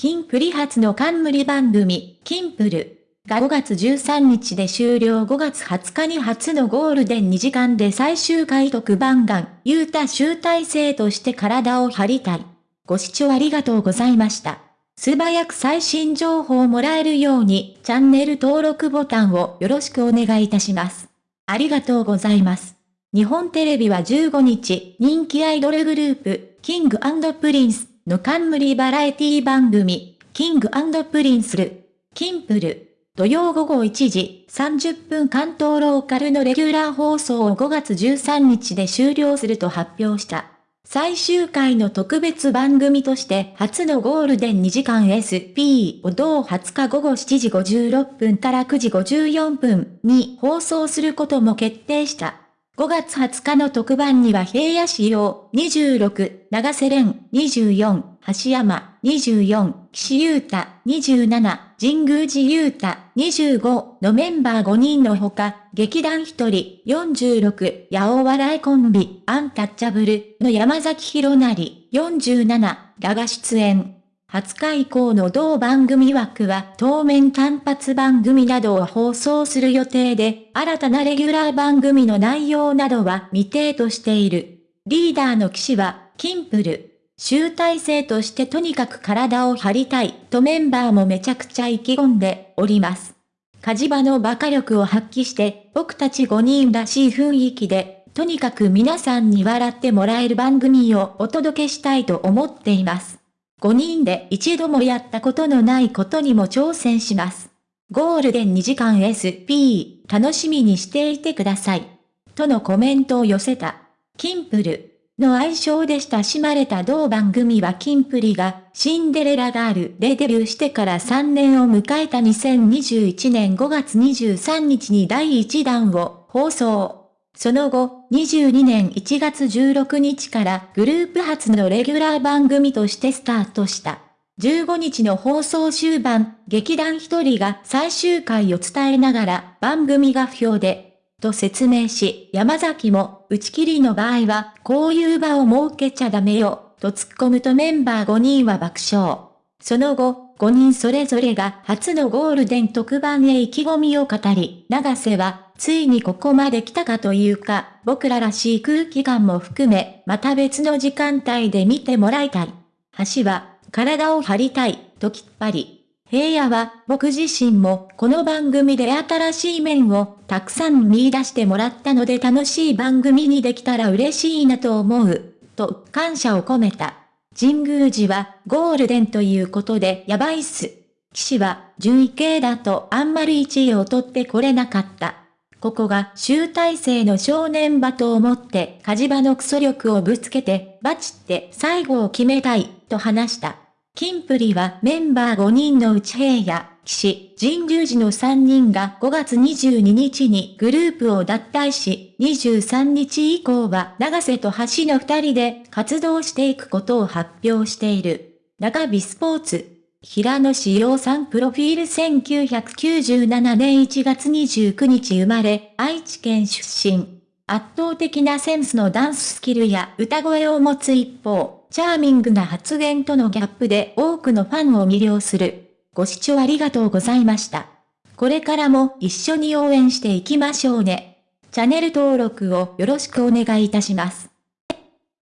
キンプリ初の冠番組、キンプル。が5月13日で終了5月20日に初のゴールデン2時間で最終回特番団、ユータ集大成として体を張りたい。ご視聴ありがとうございました。素早く最新情報をもらえるように、チャンネル登録ボタンをよろしくお願いいたします。ありがとうございます。日本テレビは15日、人気アイドルグループ、キングKing & Prince の冠バラエティ番組、 King & Prince る、キンプる。土曜午後1時30分関東ローカルのレギュラー放送を5月13日で終了すると発表した。最終回の特別番組として初のゴールデン2時間 SP を同20日午後7時56分から9時54分に放送することも決定した。5月20日の特番には平野仕様26、長瀬廉24、橋山24、岸優太27、神宮寺優太25のメンバー5人のほか、劇団1人46、八尾笑いコンビ、アンタッチャブルの山崎博成47らが出演。20日以降の同番組枠は当面単発番組などを放送する予定で、新たなレギュラー番組の内容などは未定としている。リーダーの騎士は、キンプル。集大成としてとにかく体を張りたいとメンバーもめちゃくちゃ意気込んでおります。火事場の馬鹿力を発揮して僕たち5人らしい雰囲気で、とにかく皆さんに笑ってもらえる番組をお届けしたいと思っています。5人で一度もやったことのないことにも挑戦します。ゴールデン2時間 SP 楽しみにしていてください。とのコメントを寄せた。キンプルの愛称で親しまれた同番組はキンプリがシンデレラガールでデビューしてから3年を迎えた2021年5月23日に第1弾を放送。その後、22年1月16日からグループ初のレギュラー番組としてスタートした。15日の放送終盤、劇団一人が最終回を伝えながら番組が不評で、と説明し、山崎も打ち切りの場合はこういう場を設けちゃダメよ、と突っ込むとメンバー5人は爆笑。その後、5人それぞれが初のゴールデン特番へ意気込みを語り、長瀬はついにここまで来たかというか、僕ららしい空気感も含め、また別の時間帯で見てもらいたい。橋は、体を張りたい、ときっぱり。平野は、僕自身も、この番組で新しい面を、たくさん見出してもらったので楽しい番組にできたら嬉しいなと思う、と感謝を込めた。神宮寺は、ゴールデンということでやばいっす。騎士は、順位系だとあんまり1位を取ってこれなかった。ここが集大成の正念場と思って火事場のクソ力をぶつけて、バチって最後を決めたい、と話した。キンプリはメンバー5人のうち平野、騎士、神宮寺の3人が5月22日にグループを脱退し、23日以降は長瀬と橋の2人で活動していくことを発表している。中日スポーツ平野志陽さんプロフィール1997年1月29日生まれ、愛知県出身。圧倒的なセンスのダンススキルや歌声を持つ一方、チャーミングな発言とのギャップで多くのファンを魅了する。ご視聴ありがとうございました。これからも一緒に応援していきましょうね。チャンネル登録をよろしくお願いいたします。